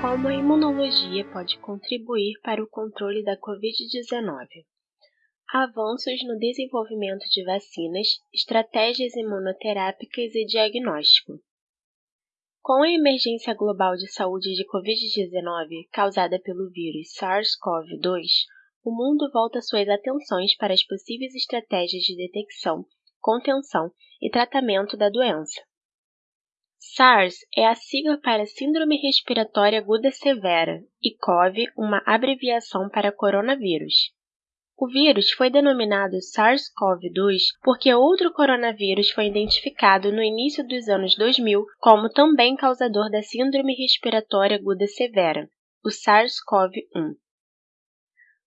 como a imunologia pode contribuir para o controle da Covid-19. Avanços no desenvolvimento de vacinas, estratégias imunoterápicas e diagnóstico. Com a emergência global de saúde de Covid-19 causada pelo vírus SARS-CoV-2, o mundo volta suas atenções para as possíveis estratégias de detecção, contenção e tratamento da doença. SARS é a sigla para Síndrome Respiratória Aguda Severa e CoV, uma abreviação para coronavírus. O vírus foi denominado SARS-CoV-2 porque outro coronavírus foi identificado no início dos anos 2000 como também causador da Síndrome Respiratória Aguda Severa, o SARS-CoV-1.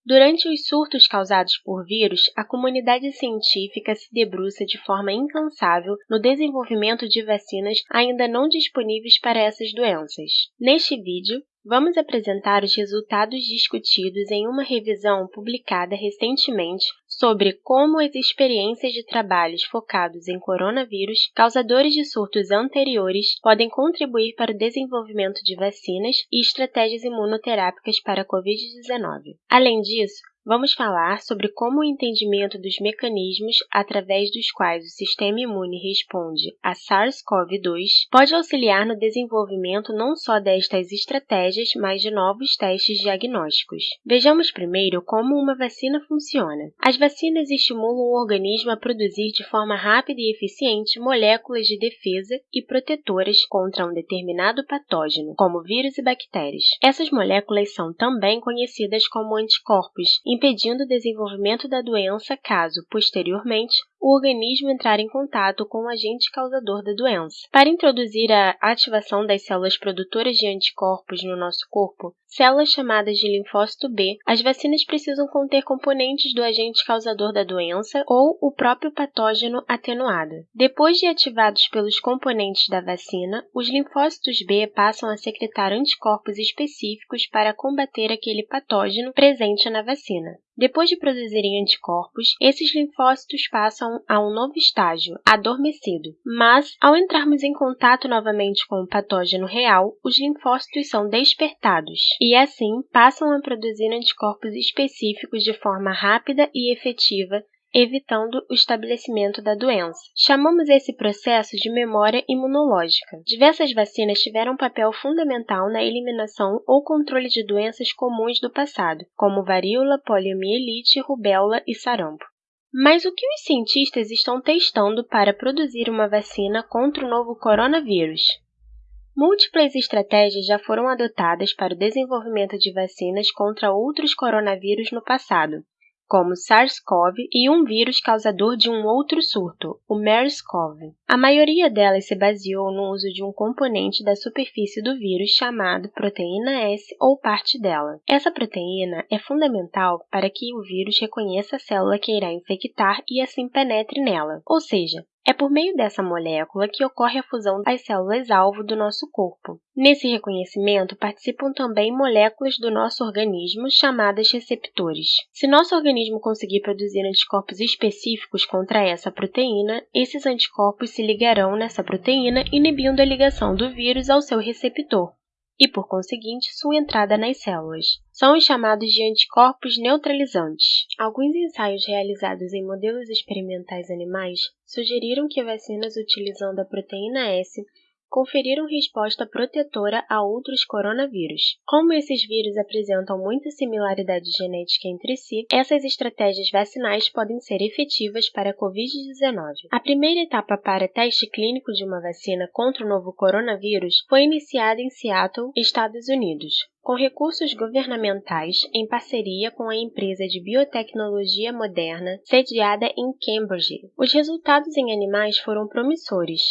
Durante os surtos causados por vírus, a comunidade científica se debruça de forma incansável no desenvolvimento de vacinas ainda não disponíveis para essas doenças. Neste vídeo, Vamos apresentar os resultados discutidos em uma revisão publicada recentemente sobre como as experiências de trabalhos focados em coronavírus, causadores de surtos anteriores, podem contribuir para o desenvolvimento de vacinas e estratégias imunoterápicas para a Covid-19. Além disso, Vamos falar sobre como o entendimento dos mecanismos através dos quais o sistema imune responde a SARS-CoV-2 pode auxiliar no desenvolvimento não só destas estratégias, mas de novos testes diagnósticos. Vejamos primeiro como uma vacina funciona. As vacinas estimulam o organismo a produzir de forma rápida e eficiente moléculas de defesa e protetoras contra um determinado patógeno, como vírus e bactérias. Essas moléculas são também conhecidas como anticorpos impedindo o desenvolvimento da doença caso, posteriormente, o organismo entrar em contato com o agente causador da doença. Para introduzir a ativação das células produtoras de anticorpos no nosso corpo, células chamadas de linfócito B, as vacinas precisam conter componentes do agente causador da doença ou o próprio patógeno atenuado. Depois de ativados pelos componentes da vacina, os linfócitos B passam a secretar anticorpos específicos para combater aquele patógeno presente na vacina. Depois de produzirem anticorpos, esses linfócitos passam a um novo estágio, adormecido. Mas, ao entrarmos em contato novamente com o patógeno real, os linfócitos são despertados e, assim, passam a produzir anticorpos específicos de forma rápida e efetiva evitando o estabelecimento da doença. Chamamos esse processo de memória imunológica. Diversas vacinas tiveram um papel fundamental na eliminação ou controle de doenças comuns do passado, como varíola, poliomielite, rubéola e sarampo. Mas o que os cientistas estão testando para produzir uma vacina contra o novo coronavírus? Múltiplas estratégias já foram adotadas para o desenvolvimento de vacinas contra outros coronavírus no passado, como SARS-CoV e um vírus causador de um outro surto, o MERS-CoV. A maioria delas se baseou no uso de um componente da superfície do vírus chamado proteína S ou parte dela. Essa proteína é fundamental para que o vírus reconheça a célula que irá infectar e assim penetre nela, ou seja, é por meio dessa molécula que ocorre a fusão das células-alvo do nosso corpo. Nesse reconhecimento participam também moléculas do nosso organismo chamadas receptores. Se nosso organismo conseguir produzir anticorpos específicos contra essa proteína, esses anticorpos se ligarão nessa proteína, inibindo a ligação do vírus ao seu receptor e, por conseguinte, sua entrada nas células. São os chamados de anticorpos neutralizantes. Alguns ensaios realizados em modelos experimentais animais sugeriram que vacinas utilizando a proteína S conferiram resposta protetora a outros coronavírus. Como esses vírus apresentam muita similaridade genética entre si, essas estratégias vacinais podem ser efetivas para a Covid-19. A primeira etapa para teste clínico de uma vacina contra o novo coronavírus foi iniciada em Seattle, Estados Unidos com recursos governamentais em parceria com a empresa de biotecnologia moderna sediada em Cambridge. Os resultados em animais foram promissores,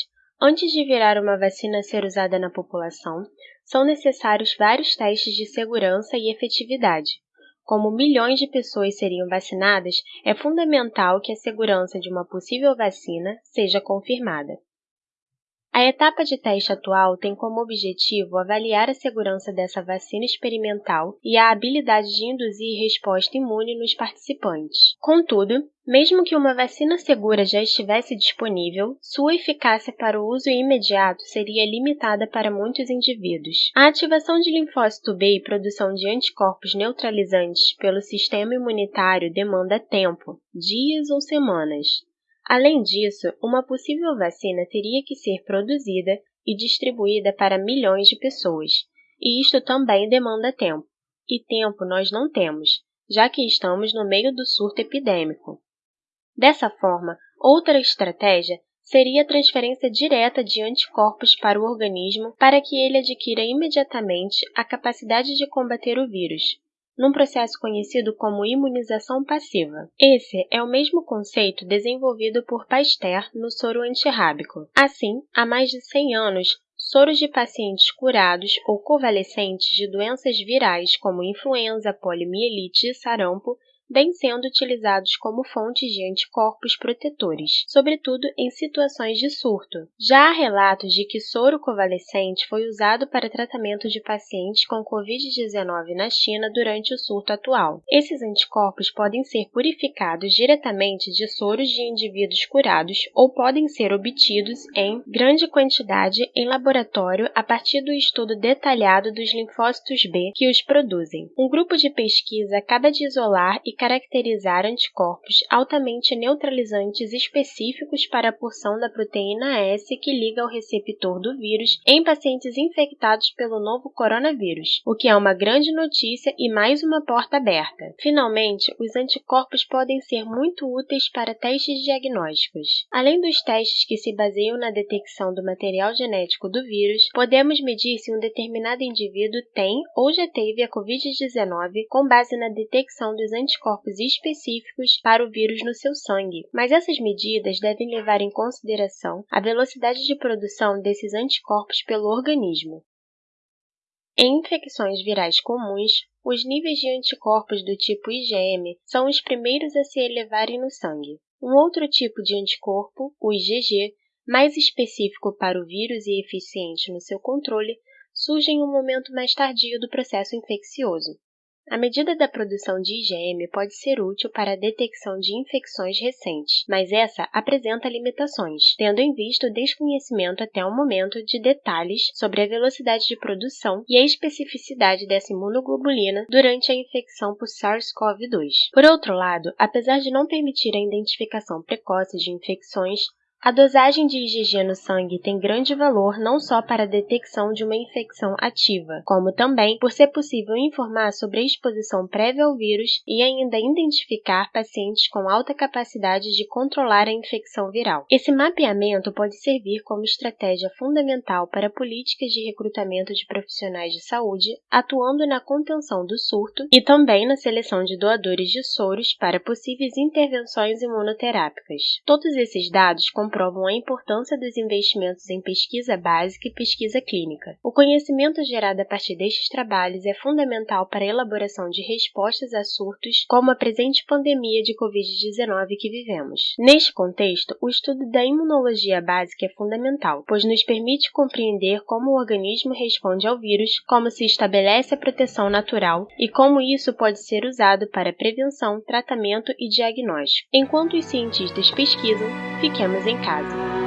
Antes de virar uma vacina a ser usada na população, são necessários vários testes de segurança e efetividade. Como milhões de pessoas seriam vacinadas, é fundamental que a segurança de uma possível vacina seja confirmada. A etapa de teste atual tem como objetivo avaliar a segurança dessa vacina experimental e a habilidade de induzir resposta imune nos participantes. Contudo, mesmo que uma vacina segura já estivesse disponível, sua eficácia para o uso imediato seria limitada para muitos indivíduos. A ativação de linfócito B e produção de anticorpos neutralizantes pelo sistema imunitário demanda tempo, dias ou semanas. Além disso, uma possível vacina teria que ser produzida e distribuída para milhões de pessoas, e isto também demanda tempo. E tempo nós não temos, já que estamos no meio do surto epidêmico. Dessa forma, outra estratégia seria a transferência direta de anticorpos para o organismo para que ele adquira imediatamente a capacidade de combater o vírus, num processo conhecido como imunização passiva. Esse é o mesmo conceito desenvolvido por Pasteur no soro antirrábico. Assim, há mais de 100 anos, soros de pacientes curados ou convalescentes de doenças virais como influenza, poliomielite e sarampo vêm sendo utilizados como fontes de anticorpos protetores, sobretudo em situações de surto. Já há relatos de que soro convalescente foi usado para tratamento de pacientes com Covid-19 na China durante o surto atual. Esses anticorpos podem ser purificados diretamente de soros de indivíduos curados ou podem ser obtidos em grande quantidade em laboratório a partir do estudo detalhado dos linfócitos B que os produzem. Um grupo de pesquisa acaba de isolar e caracterizar anticorpos altamente neutralizantes específicos para a porção da proteína S que liga ao receptor do vírus em pacientes infectados pelo novo coronavírus, o que é uma grande notícia e mais uma porta aberta. Finalmente, os anticorpos podem ser muito úteis para testes diagnósticos. Além dos testes que se baseiam na detecção do material genético do vírus, podemos medir se um determinado indivíduo tem ou já teve a Covid-19 com base na detecção dos anticorpos anticorpos específicos para o vírus no seu sangue, mas essas medidas devem levar em consideração a velocidade de produção desses anticorpos pelo organismo. Em infecções virais comuns, os níveis de anticorpos do tipo IgM são os primeiros a se elevarem no sangue. Um outro tipo de anticorpo, o IgG, mais específico para o vírus e eficiente no seu controle, surge em um momento mais tardio do processo infeccioso. A medida da produção de IgM pode ser útil para a detecção de infecções recentes, mas essa apresenta limitações, tendo em vista o desconhecimento até o momento de detalhes sobre a velocidade de produção e a especificidade dessa imunoglobulina durante a infecção por SARS-CoV-2. Por outro lado, apesar de não permitir a identificação precoce de infecções, a dosagem de IgG no sangue tem grande valor não só para a detecção de uma infecção ativa, como também por ser possível informar sobre a exposição prévia ao vírus e ainda identificar pacientes com alta capacidade de controlar a infecção viral. Esse mapeamento pode servir como estratégia fundamental para políticas de recrutamento de profissionais de saúde, atuando na contenção do surto e também na seleção de doadores de soros para possíveis intervenções imunoterápicas. Todos esses dados comprovam a importância dos investimentos em pesquisa básica e pesquisa clínica. O conhecimento gerado a partir destes trabalhos é fundamental para a elaboração de respostas a surtos como a presente pandemia de Covid-19 que vivemos. Neste contexto, o estudo da imunologia básica é fundamental, pois nos permite compreender como o organismo responde ao vírus, como se estabelece a proteção natural e como isso pode ser usado para prevenção, tratamento e diagnóstico. Enquanto os cientistas pesquisam, fiquemos em podcast.